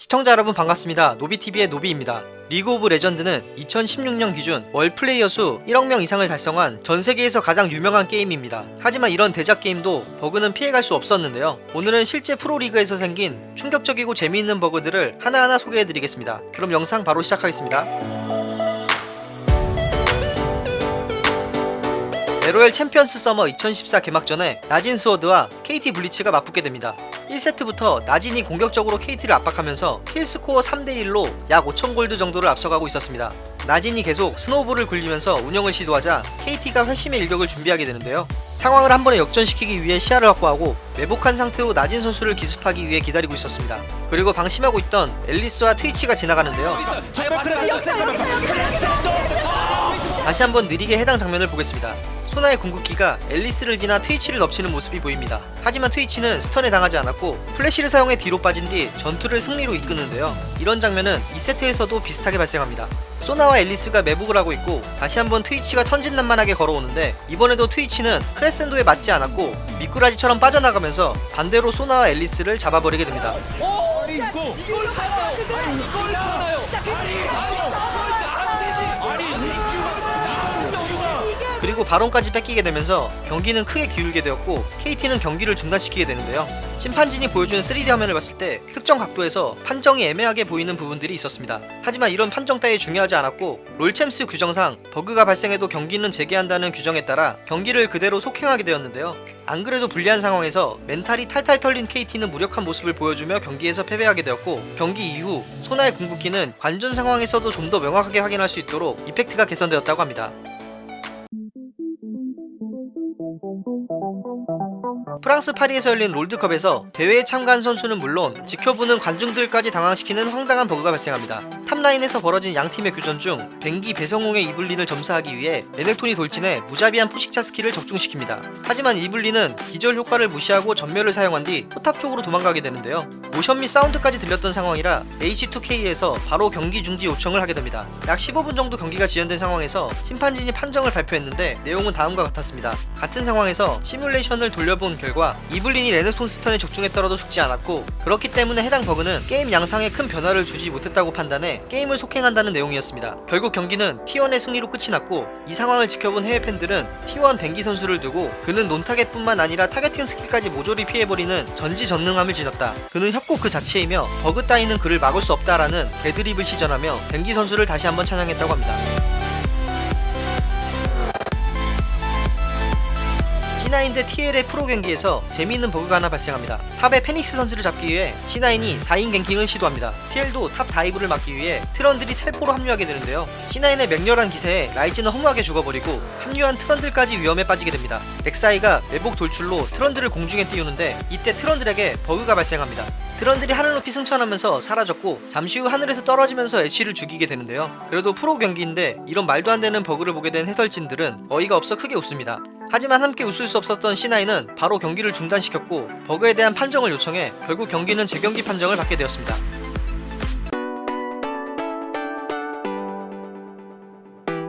시청자 여러분 반갑습니다. 노비TV의 노비입니다. 리그 오브 레전드는 2016년 기준 월 플레이어 수 1억 명 이상을 달성한 전 세계에서 가장 유명한 게임입니다. 하지만 이런 대작 게임도 버그는 피해갈 수 없었는데요. 오늘은 실제 프로리그에서 생긴 충격적이고 재미있는 버그들을 하나하나 소개해드리겠습니다. 그럼 영상 바로 시작하겠습니다. LOL 챔피언스 서머 2014 개막전에 나진 스워드와 KT 블리츠가 맞붙게 됩니다. 1세트부터 나진이 공격적으로 KT를 압박하면서 kill score 3대1로 약 5,000골드 정도를 앞서가고 있었습니다. 나진이 계속 snowball을 굴리면서 운영을 시도하자 KT가 회심의 일격을 준비하게 되는데요. 상황을 한 번에 역전시키기 위해 시야를 확보하고 매복한 상태로 나진 선수를 기습하기 위해 기다리고 있었습니다. 그리고 방심하고 있던 엘리스와 트위치가 지나가는데요. 다시 한번 느리게 해당 장면을 보겠습니다. 소나의 궁극기가 엘리스를 지나 트위치를 덮치는 모습이 보입니다. 하지만 트위치는 stun에 당하지 않았고 플래시를 사용해 뒤로 빠진 뒤 전투를 승리로 이끄는데요. 이런 장면은 2세트에서도 비슷하게 발생합니다. 소나와 앨리스가 매복을 하고 있고 다시 한번 트위치가 천진난만하게 걸어오는데 이번에도 트위치는 크레센도에 맞지 않았고 미꾸라지처럼 빠져나가면서 반대로 소나와 앨리스를 잡아버리게 됩니다. 이거 이걸 살아요. 아니 이걸 살아요. 그리고 바론까지 뺏기게 되면서 경기는 크게 기울게 되었고 KT는 경기를 중단시키게 되는데요. 심판진이 보여준 3D 화면을 봤을 때 특정 각도에서 판정이 애매하게 보이는 부분들이 있었습니다. 하지만 이런 판정 따위 중요하지 않았고 롤챔스 규정상 버그가 발생해도 경기는 재개한다는 규정에 따라 경기를 그대로 속행하게 되었는데요. 안 그래도 불리한 상황에서 멘탈이 탈탈 털린 KT는 무력한 모습을 보여주며 경기에서 패배하게 되었고 경기 이후 소나의 궁극기는 관전 상황에서도 좀 더 명확하게 확인할 수 있도록 effect가 개선되었다고 합니다. 프랑스 파리에서 열린 롤드컵에서 대회에 참가한 선수는 물론 지켜보는 관중들까지 당황시키는 황당한 버그가 발생합니다. top line에서 벌어진 양팀의 교전 중 뱅기 배성웅의 이블린을 점사하기 위해 레넥톤이 돌진해 무자비한 포식자 스킬을 적중시킵니다. 하지만 이블린은 기절 효과를 무시하고 점멸을 사용한 뒤 포탑 쪽으로 도망가게 되는데요. 모션 및 사운드까지 들렸던 상황이라 H2K에서 바로 경기 중지 요청을 하게 됩니다. 약 15분 정도 경기가 지연된 상황에서 심판진이 판정을 발표했는데 내용은 다음과 같았습니다. 같은 상황에서 시뮬레이션을 돌려본 결과 이블린이 레넥톤 stun에 적중했더라도 죽지 않았고 그렇기 때문에 해당 버그는 게임 양상에 큰 변화를 주지 못했다고 판단해 게임을 속행한다는 내용이었습니다. 결국 경기는 T1의 승리로 끝이 났고 이 상황을 지켜본 해외 팬들은 T1 뱅기 선수를 두고 그는 non-target뿐만 아니라 targeting 스킬까지 모조리 피해버리는 전지전능함을 지녔다. 그는 협곡 그 자체이며 버그 따위는 그를 막을 수 없다라는 개드립을 시전하며 뱅기 선수를 다시 한번 찬양했다고 합니다. C9 대 TL의 프로 경기에서 재미있는 버그가 하나 발생합니다. top의 페닉스 선수를 잡기 위해 C9이 4인 ganking을 시도합니다. TL도 top dive를 막기 위해 트런들이 텔포로 합류하게 되는데요. C9의 맹렬한 기세에 라이즈는 허무하게 죽어버리고 합류한 트런들까지 위험에 빠지게 됩니다. 렉사이가 매복 돌출로 트런들을 공중에 띄우는데 이때 트런들에게 버그가 발생합니다. 트런들이 하늘 높이 승천하면서 사라졌고 잠시 후 하늘에서 떨어지면서 애쉬를 죽이게 되는데요. 그래도 프로 경기인데 이런 말도 안 되는 버그를 보게 된 해설진들은 어이가 없어 크게 웃습니다. 하지만 함께 웃을 수 없었던 C9은 바로 경기를 중단시켰고 버그에 대한 판정을 요청해 결국 경기는 재경기 판정을 받게 되었습니다.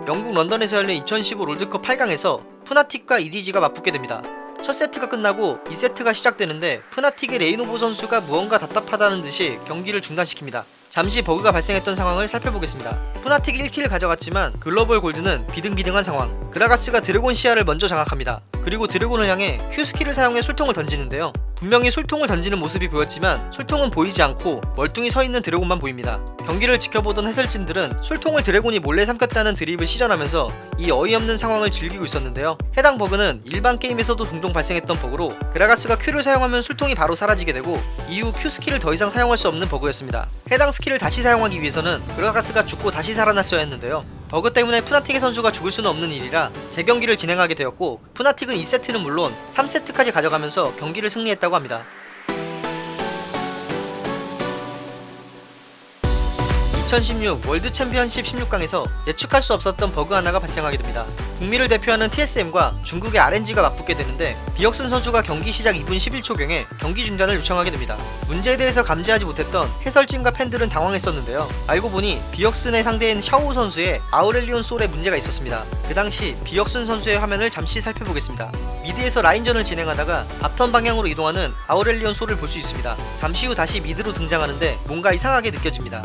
영국 런던에서 열린 2015 롤드컵 8강에서 푸나틱과 EDG가 맞붙게 됩니다. 첫 세트가 끝나고 2세트가 시작되는데 푸나틱의 레인오버 선수가 무언가 답답하다는 듯이 경기를 중단시킵니다. 잠시 버그가 발생했던 상황을 살펴보겠습니다. 푸나틱이 1 kill을 가져갔지만 글로벌 골드는 비등비등한 상황. 그라가스가 드래곤 시야를 먼저 장악합니다. 그리고 드래곤을 향해 Q 스킬을 사용해 술통을 던지는데요. 분명히 술통을 던지는 모습이 보였지만 술통은 보이지 않고 멀뚱히 서 있는 드래곤만 보입니다. 경기를 지켜보던 해설진들은 술통을 드래곤이 몰래 삼켰다는 드립을 시전하면서 이 어이없는 상황을 즐기고 있었는데요. 해당 버그는 일반 게임에서도 종종 발생했던 버그로 그라가스가 Q를 사용하면 술통이 바로 사라지게 되고 이후 Q 스킬을 더 이상 사용할 수 없는 버그였습니다. 해당 스킬을 다시 사용하기 위해서는 그라가스가 죽고 다시 살아났어야 했는데요. 버그 때문에 푸나틱의 선수가 죽을 수는 없는 일이라 재경기를 진행하게 되었고 푸나틱은 2세트는 물론 3세트까지 가져가면서 경기를 승리했다고 합니다. 2016 월드 챔피언십 16강에서 예측할 수 없었던 버그 하나가 발생하게 됩니다. 북미를 대표하는 TSM과 중국의 RNG가 맞붙게 되는데 비역슨 선수가 경기 시작 2분 11초경에 경기 중단을 요청하게 됩니다. 문제에 대해서 감지하지 못했던 해설진과 팬들은 당황했었는데요. 알고 보니 비역슨의 상대인 샤오 선수의 아우렐리온 솔에 문제가 있었습니다. 그 당시 비역슨 선수의 화면을 잠시 살펴보겠습니다. mid에서 라인전을 진행하다가 bottom 방향으로 이동하는 아우렐리온 솔을 볼 수 있습니다. 잠시 후 다시 mid로 등장하는데 뭔가 이상하게 느껴집니다.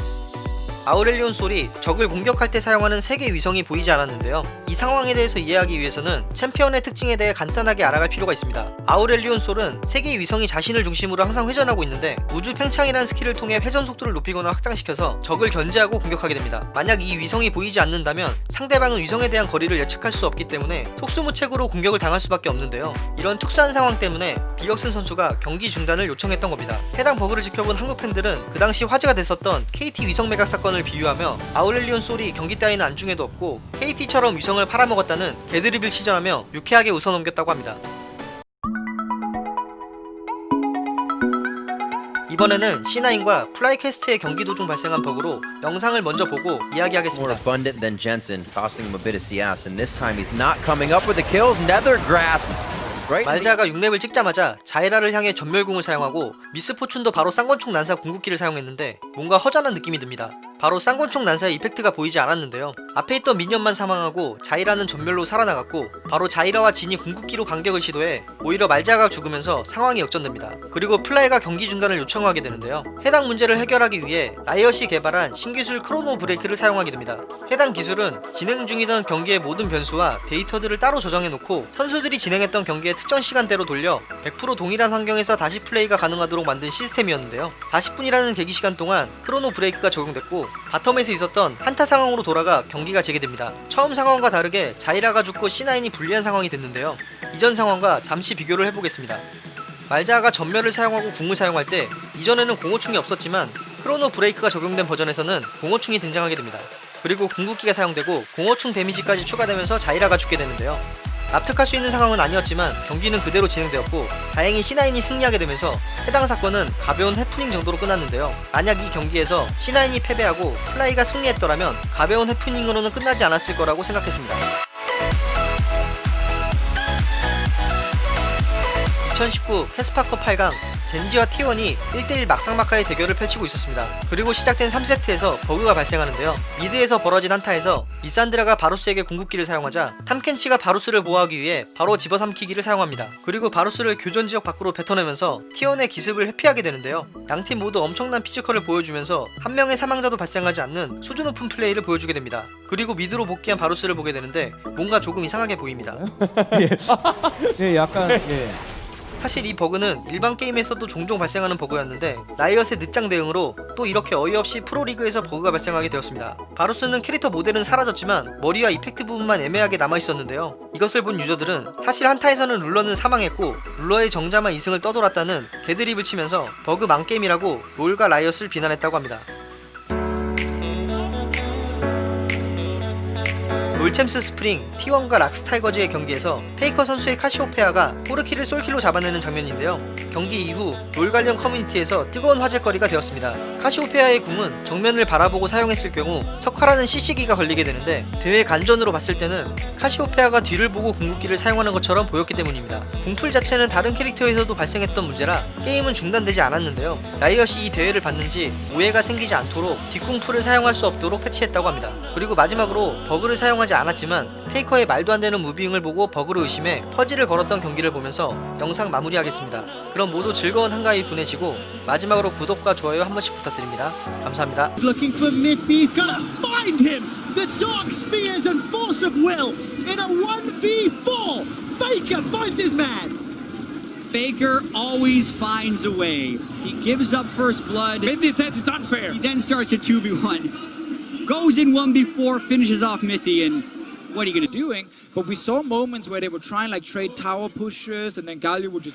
아우렐리온 솔이 적을 공격할 때 사용하는 세 개 위성이 보이지 않았는데요. 이 상황에 대해서 이해하기 위해서는 챔피언의 특징에 대해 간단하게 알아갈 필요가 있습니다. 아우렐리온 솔은 세 개 위성이 자신을 중심으로 항상 회전하고 있는데 우주 팽창이라는 스킬을 통해 회전 속도를 높이거나 확장시켜서 적을 견제하고 공격하게 됩니다. 만약 이 위성이 보이지 않는다면 상대방은 위성에 대한 거리를 예측할 수 없기 때문에 속수무책으로 공격을 당할 수밖에 없는데요. 이런 특수한 상황 때문에 비역슨 선수가 경기 중단을 요청했던 겁니다. 해당 버그를 지켜본 한국 팬들은 그 당시 화제가 됐었던 KT 위성 매각 사건을 비유하며 아우렐리온 솔이 경기 따위는 안중에도 없고 KT처럼 위성을 팔아먹었다는 개드립을 시전하며 유쾌하게 웃어넘겼다고 합니다. 이번에는 C9과 플라이퀘스트의 경기 도중 발생한 버그로 영상을 먼저 보고 이야기하겠습니다. abundant than Jensen, costing him a bit of CS, and this time he's not coming up with the kills. Nether grasp. Right. in the- 말자가 6렙을 찍자마자 자이라를 향해 점멸궁을 사용하고 미스포춘도 바로 쌍권총 난사 궁극기를 사용했는데 뭔가 허전한 느낌이 듭니다. 바로 쌍권총 난사의 effect가 보이지 않았는데요. 앞에 있던 minion만 사망하고 자이라는 점멸로 살아나갔고 바로 자이라와 진이 궁극기로 반격을 시도해 오히려 말자가 죽으면서 상황이 역전됩니다. 그리고 플라이가 경기 중단을 요청하게 되는데요. 해당 문제를 해결하기 위해 라이엇이 개발한 신기술 Chrono Break를 사용하게 됩니다. 해당 기술은 진행 중이던 경기의 모든 변수와 데이터들을 따로 저장해 놓고 선수들이 진행했던 경기의 특정 시간대로 돌려 100% 동일한 환경에서 다시 플레이가 가능하도록 만든 시스템이었는데요. 40분이라는 대기 시간 동안 크로노 브레이크가 적용됐고 바텀에서 있었던 한타 상황으로 돌아가 경기 가 재개됩니다. 처음 상황과 다르게 자이라가 죽고 C9이 불리한 상황이 됐는데요. 이전 상황과 잠시 비교를 해보겠습니다. 말자가 전멸을 사용하고 궁을 사용할 때 이전에는 공호충이 없었지만 Chrono Break가 적용된 버전에서는 공허충이 등장하게 됩니다. 그리고 궁극기가 사용되고 공허충 데미지까지 추가되면서 자이라가 죽게 되는데요. 납득할 수 있는 상황은 아니었지만 경기는 그대로 진행되었고 다행히 C9이 승리하게 되면서 해당 사건은 가벼운 해프닝 정도로 끝났는데요. 만약 이 경기에서 C9이 패배하고 플라이가 승리했더라면 가벼운 해프닝으로는 끝나지 않았을 거라고 생각했습니다. 2019 케스파컵 8강 젠지와 T1이 1대1 막상막하의 대결을 펼치고 있었습니다. 그리고 시작된 3세트에서 버그가 발생하는데요. 미드에서 벌어진 한타에서 리산드라가 바루스에게 궁극기를 사용하자 탐켄치가 바루스를 보호하기 위해 바로 집어삼키기를 사용합니다. 그리고 바루스를 교전 지역 밖으로 뱉어내면서 T1의 기습을 회피하게 되는데요. 양팀 모두 엄청난 physical을 보여주면서 한 명의 사망자도 발생하지 않는 수준 높은 플레이를 보여주게 됩니다. 그리고 미드로 복귀한 바루스를 보게 되는데 뭔가 조금 이상하게 보입니다. 예, 약간 예. 사실 이 버그는 일반 게임에서도 종종 발생하는 버그였는데 라이엇의 늦장 대응으로 또 이렇게 어이없이 프로리그에서 버그가 발생하게 되었습니다. 바루스는 캐릭터 모델은 사라졌지만 머리와 effect 부분만 애매하게 남아있었는데요. 이것을 본 유저들은 사실 한타에서는 룰러는 사망했고 룰러의 정자만 이승을 떠돌았다는 개드립을 치면서 버그 망게임이라고 롤과 라이엇을 비난했다고 합니다. 롤챔스 스프링 T1과 락스타이거즈의 경기에서 페이커 선수의 카시오페아가 포르키를 솔킬로 잡아내는 장면인데요. 경기 이후 롤 관련 커뮤니티에서 뜨거운 화제거리가 되었습니다. 카시오페아의 궁은 정면을 바라보고 사용했을 경우 석화라는 CC기가 걸리게 되는데 대회 관전으로 봤을 때는 카시오페아가 뒤를 보고 궁극기를 사용하는 것처럼 보였기 때문입니다. 궁플 자체는 다른 캐릭터에서도 발생했던 문제라 게임은 중단되지 않았는데요. 라이엇이 이 대회를 봤는지 오해가 생기지 않도록 뒷궁플을 사용할 수 없도록 패치했다고 합니다. 그리고 마지막으로 버그를 사용하지 않았지만 페이커의 말도 안 되는 moving을 보고 버그로 의심해 pause를 걸었던 경기를 보면서 영상 마무리하겠습니다. 그럼 모두 즐거운 한가위 보내시고 마지막으로 구독과 좋아요 한 번씩 부탁드립니다. 감사합니다. looking for Miffy. He's gonna find him. The Dark Spears and Force of Will in a 1v4. Faker finds his man. Baker always finds a way. He gives up first blood. Minty says it's unfair. He then starts a 2v1. Goes in 1v4, finishes off Mithy, and what are you gonna do? Doing, but we saw moments where they would try and like trade tower pushes, and then Galio would just